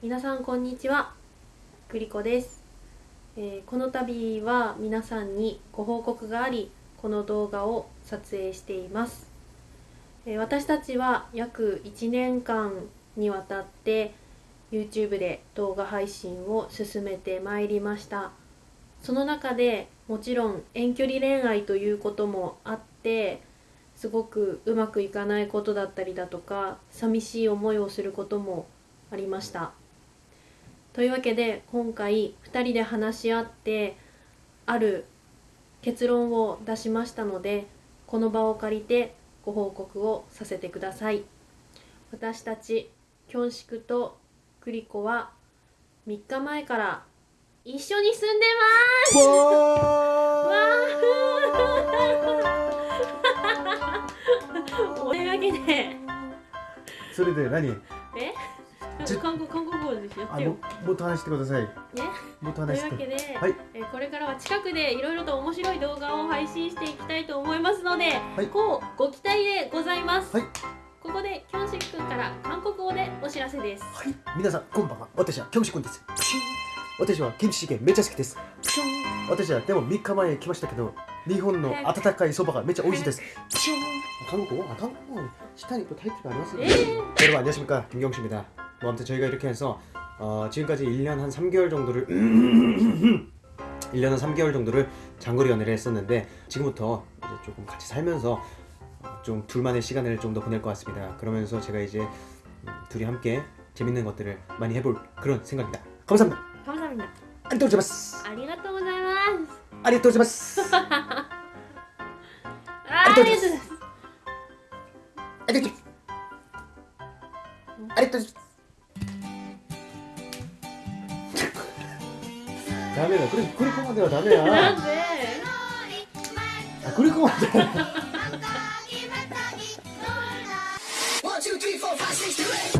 皆さんこんにちは。グリコです、えーこの度は皆さんにご報告がありこの動画を撮影しています、えー私たちは約1年間にわたって YouTube で動画配信を進めてまいりました。その中でもちろん遠距離恋愛ということもあってすごくうまくいかないことだったりだとか寂しい思いをすることもありました。というわけで今回2人で話し合ってある結論を出しましたのでこの場を借りてご報告をさせてください私たちキョンシクとクリコは3日前から一緒に住んでます というわけでそれで何？韓国韓国語ですよあももっと話してくださいねもっととい話してうわけで、はいえーこれからは近くでいろいろと面白い動画を配信していきたいと思いますので、いこうご期待でございます、はいここでキョンシク君から韓国語でお知らせですはい皆さんこんばんは私はキョンシ君です私はキムチチゲめっちゃ好きです私はでも3日前来ましたけど日本の温かいそばがめっちゃ美味しいです韓国아韓国下に또 타이틀가 아니었어요 예. 여러분 안녕하십니까 김경수입니다 뭐 아무튼 저희가 이렇게 해서 어, 지금까지 1년 한 3개월 정도를 1년 한 3개월 정도를 장거리 연애를 했었는데 지금부터 이제 조금 같이 살면서 좀 둘만의 시간을 좀 더 보낼 것 같습니다. 그러면서 제가 이제 둘이 함께 재밌는 것들을 많이 해볼 그런 생각입니다. 감사합니다. 감사합니다. 안녕 제마스. 아리가또 고자마스. 아리가또 제마스. 아리가또 제마스. 아리가또 제마스. 아리가또 제마스. 다음에는 그래 그렇게 만들어 다음에야. 안돼. 아 그렇게 만들어. 1 2 3 4 5 6 7 8